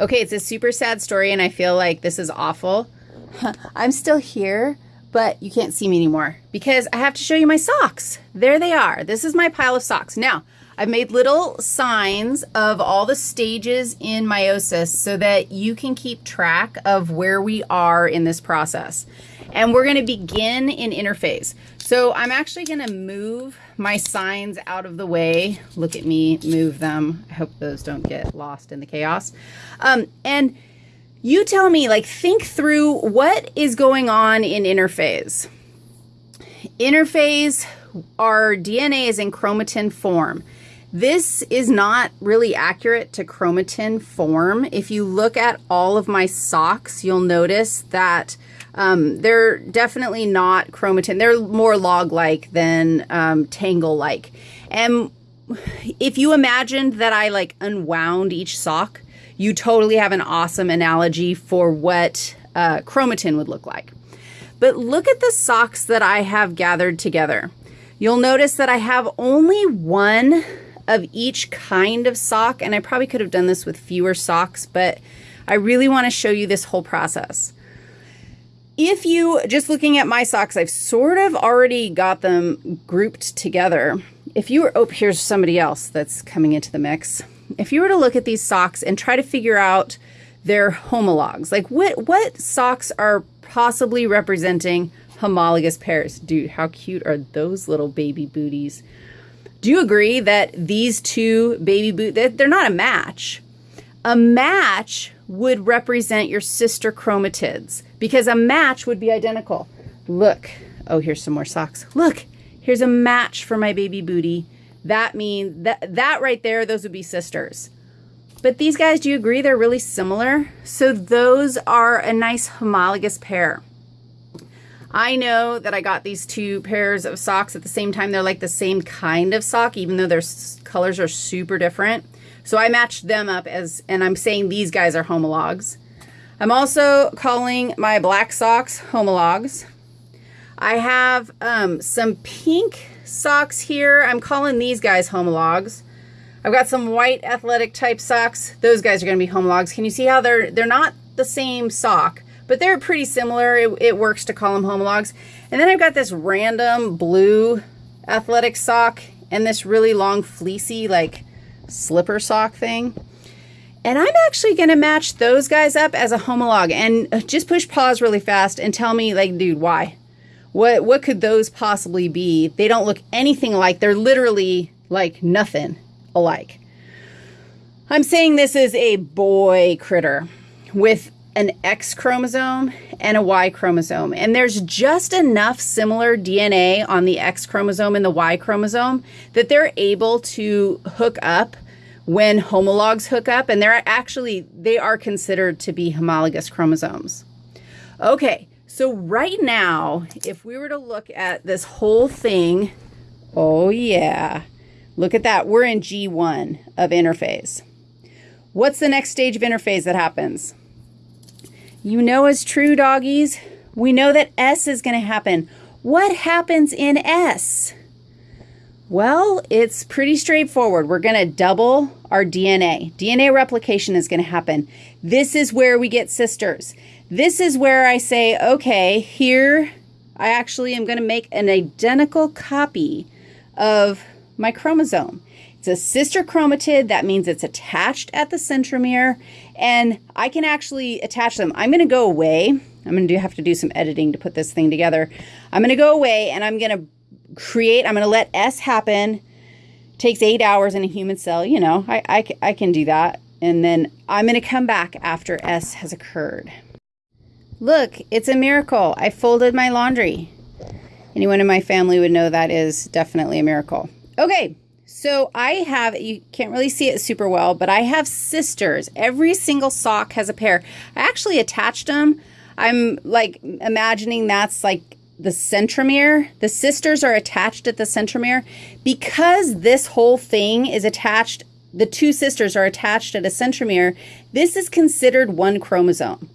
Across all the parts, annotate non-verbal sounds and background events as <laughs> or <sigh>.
Okay, it's a super sad story, and I feel like this is awful. <laughs> I'm still here, but you can't see me anymore because I have to show you my socks. There they are. This is my pile of socks. Now, I've made little signs of all the stages in meiosis so that you can keep track of where we are in this process. And we're going to begin in interphase. So I'm actually going to move my signs out of the way. Look at me move them. I hope those don't get lost in the chaos. Um, and you tell me, like, think through what is going on in interphase. Interphase, our DNA is in chromatin form. This is not really accurate to chromatin form. If you look at all of my socks, you'll notice that um, they're definitely not chromatin. They're more log-like than um, tangle-like. And if you imagined that I like unwound each sock, you totally have an awesome analogy for what uh, chromatin would look like. But look at the socks that I have gathered together. You'll notice that I have only one of each kind of sock, and I probably could have done this with fewer socks, but I really want to show you this whole process if you, just looking at my socks, I've sort of already got them grouped together. If you were, oh, here's somebody else that's coming into the mix. If you were to look at these socks and try to figure out their homologs, like what, what socks are possibly representing homologous pairs? Dude, how cute are those little baby booties? Do you agree that these two baby boot, they're not a match? A match would represent your sister chromatids because a match would be identical. Look, oh, here's some more socks. Look, here's a match for my baby booty. That means that, that right there, those would be sisters. But these guys, do you agree they're really similar? So those are a nice homologous pair. I know that I got these two pairs of socks at the same time. They're like the same kind of sock, even though their colors are super different. So I matched them up as, and I'm saying these guys are homologs. I'm also calling my black socks homologs. I have um, some pink socks here. I'm calling these guys homologs. I've got some white athletic type socks. Those guys are going to be homologs. Can you see how they're they're not the same sock, but they're pretty similar. It, it works to call them homologs. And then I've got this random blue athletic sock and this really long fleecy like slipper sock thing. And I'm actually going to match those guys up as a homolog and uh, just push pause really fast and tell me like, dude, why? What, what could those possibly be? They don't look anything alike. They're literally like nothing alike. I'm saying this is a boy critter with an X chromosome and a Y chromosome. And there's just enough similar DNA on the X chromosome and the Y chromosome that they're able to hook up when homologs hook up, and they're actually, they are considered to be homologous chromosomes. Okay, so right now, if we were to look at this whole thing, oh yeah, look at that. We're in G1 of interphase. What's the next stage of interphase that happens? You know as true, doggies. We know that S is going to happen. What happens in S? Well, it's pretty straightforward. We're going to double our DNA. DNA replication is going to happen. This is where we get sisters. This is where I say, okay, here I actually am going to make an identical copy of my chromosome. It's a sister chromatid. That means it's attached at the centromere, and I can actually attach them. I'm going to go away. I'm going to have to do some editing to put this thing together. I'm going to go away, and I'm going to create, I'm going to let S happen. Takes eight hours in a human cell. You know, I, I, I can do that. And then I'm going to come back after S has occurred. Look, it's a miracle. I folded my laundry. Anyone in my family would know that is definitely a miracle. Okay, so I have, you can't really see it super well, but I have sisters. Every single sock has a pair. I actually attached them. I'm like imagining that's like the centromere, the sisters are attached at the centromere. Because this whole thing is attached, the two sisters are attached at a centromere, this is considered one chromosome.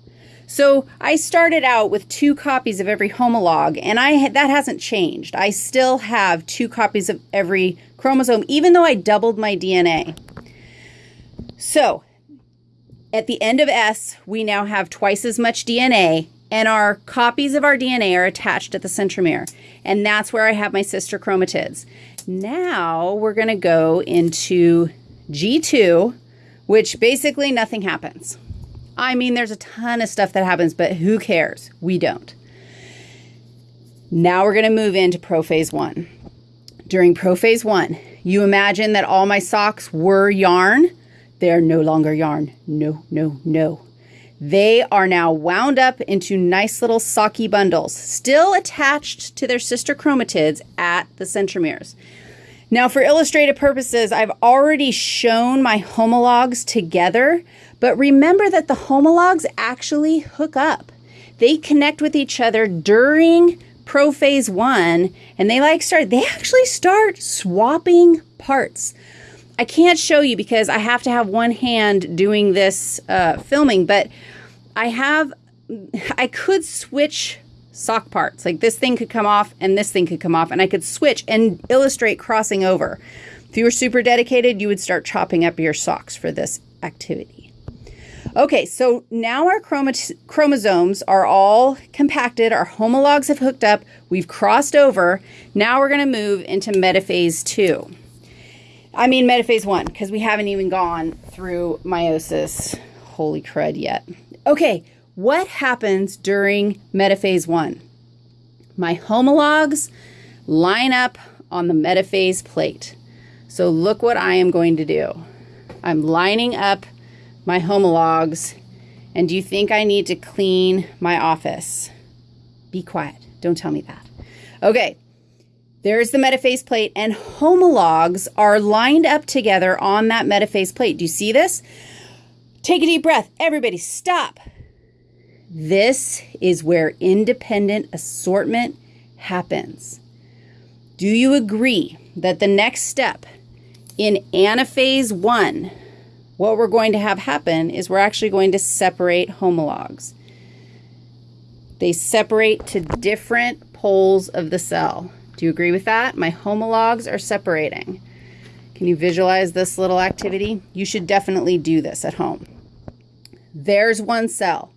So I started out with two copies of every homolog, and I that hasn't changed. I still have two copies of every chromosome, even though I doubled my DNA. So At the end of S, we now have twice as much DNA, and our copies of our DNA are attached at the centromere. And that's where I have my sister chromatids. Now we're going to go into G2, which basically nothing happens. I mean, there's a ton of stuff that happens, but who cares? We don't. Now we're going to move into prophase one. During prophase one, you imagine that all my socks were yarn. They're no longer yarn. No, no, no. They are now wound up into nice little socky bundles, still attached to their sister chromatids at the centromeres. Now, for illustrative purposes, I've already shown my homologs together, but remember that the homologs actually hook up. They connect with each other during prophase one, and they like start, they actually start swapping parts. I can't show you because I have to have one hand doing this uh, filming, but I have, I could switch sock parts. Like this thing could come off and this thing could come off, and I could switch and illustrate crossing over. If you were super dedicated, you would start chopping up your socks for this activity. Okay, so now our chromosomes are all compacted, our homologs have hooked up, we've crossed over. Now we're going to move into metaphase two. I mean metaphase one, because we haven't even gone through meiosis, holy crud, yet. Okay, what happens during metaphase one? My homologs line up on the metaphase plate. So look what I am going to do. I'm lining up my homologs, and do you think I need to clean my office? Be quiet. Don't tell me that. Okay, there's the metaphase plate, and homologs are lined up together on that metaphase plate. Do you see this? Take a deep breath. Everybody, stop. This is where independent assortment happens. Do you agree that the next step in anaphase one, what we're going to have happen is we're actually going to separate homologs. They separate to different poles of the cell. Do you agree with that? My homologs are separating. Can you visualize this little activity? You should definitely do this at home. There's one cell.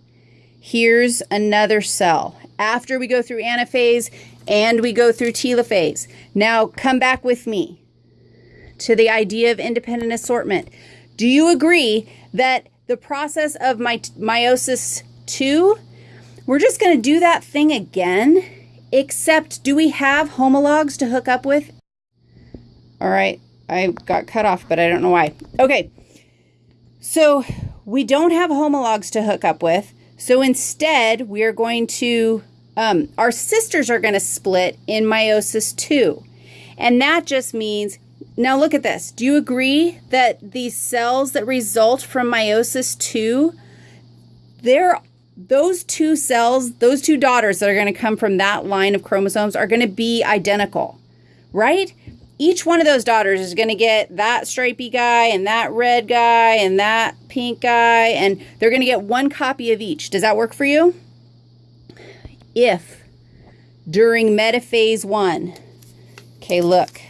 Here's another cell. After we go through anaphase and we go through telophase. Now come back with me to the idea of independent assortment. Do you agree that the process of my meiosis 2, we're just going to do that thing again except do we have homologs to hook up with? All right, I got cut off, but I don't know why. Okay, so we don't have homologs to hook up with. So instead, we are going to, um, our sisters are going to split in meiosis 2. And that just means, now look at this. Do you agree that these cells that result from meiosis 2, they're those two cells, those two daughters that are going to come from that line of chromosomes are going to be identical, right? Each one of those daughters is going to get that stripy guy and that red guy and that pink guy, and they're going to get one copy of each. Does that work for you? If during metaphase one, okay, look,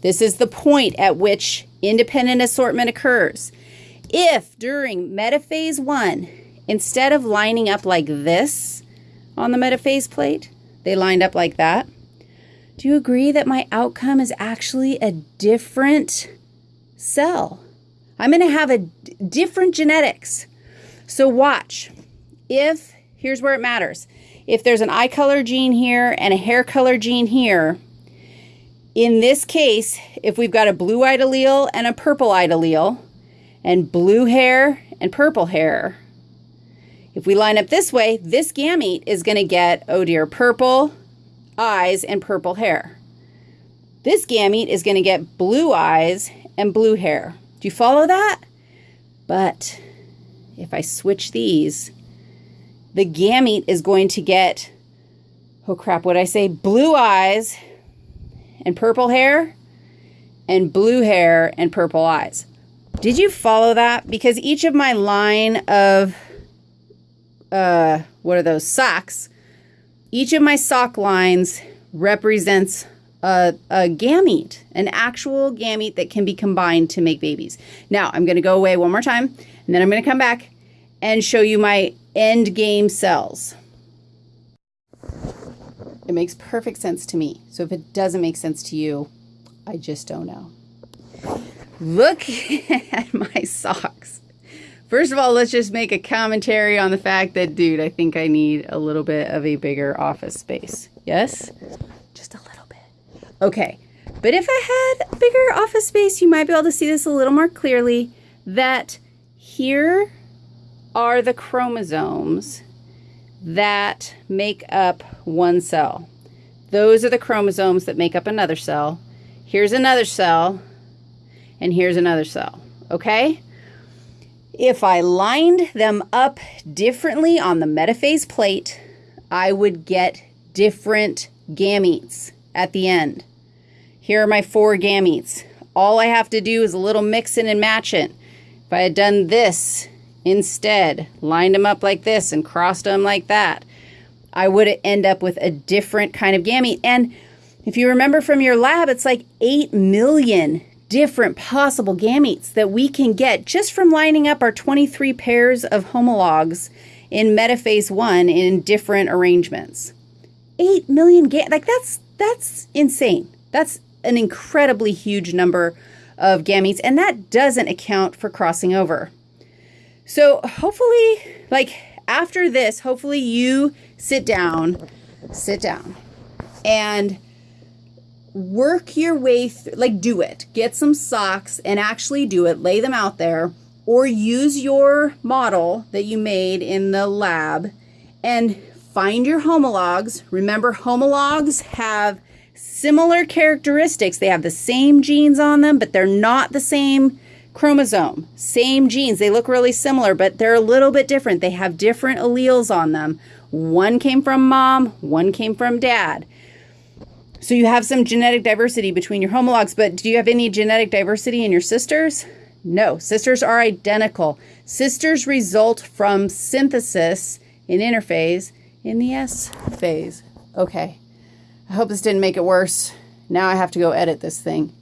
this is the point at which independent assortment occurs. If during metaphase one, Instead of lining up like this on the metaphase plate, they lined up like that. Do you agree that my outcome is actually a different cell? I'm going to have a different genetics. So watch. If, here's where it matters. If there's an eye color gene here and a hair color gene here, in this case, if we've got a blue-eyed allele and a purple-eyed allele, and blue hair and purple hair, if we line up this way, this gamete is going to get, oh dear, purple eyes and purple hair. This gamete is going to get blue eyes and blue hair. Do you follow that? But if I switch these, the gamete is going to get, oh crap, what I say? Blue eyes and purple hair and blue hair and purple eyes. Did you follow that? Because each of my line of uh, what are those socks? Each of my sock lines represents a, a gamete, an actual gamete that can be combined to make babies. Now, I'm going to go away one more time, and then I'm going to come back, and show you my end game cells. It makes perfect sense to me. So if it doesn't make sense to you, I just don't know. Look <laughs> at my socks. First of all, let's just make a commentary on the fact that, dude, I think I need a little bit of a bigger office space. Yes? Just a little bit. Okay. But if I had bigger office space, you might be able to see this a little more clearly that here are the chromosomes that make up one cell. Those are the chromosomes that make up another cell. Here's another cell, and here's another cell, okay? If I lined them up differently on the metaphase plate, I would get different gametes at the end. Here are my four gametes. All I have to do is a little mixing and matching. If I had done this instead, lined them up like this and crossed them like that, I would end up with a different kind of gamete. And if you remember from your lab, it's like 8 million different possible gametes that we can get just from lining up our 23 pairs of homologs in metaphase 1 in different arrangements. 8 million gametes, like that's that's insane. That's an incredibly huge number of gametes and that doesn't account for crossing over. So hopefully like after this, hopefully you sit down, sit down and work your way through, like do it. Get some socks and actually do it. Lay them out there or use your model that you made in the lab and find your homologs. Remember, homologs have similar characteristics. They have the same genes on them, but they're not the same chromosome. Same genes. They look really similar, but they're a little bit different. They have different alleles on them. One came from mom, one came from dad. So you have some genetic diversity between your homologs, but do you have any genetic diversity in your sisters? No, sisters are identical. Sisters result from synthesis in interphase in the S phase. Okay, I hope this didn't make it worse. Now I have to go edit this thing.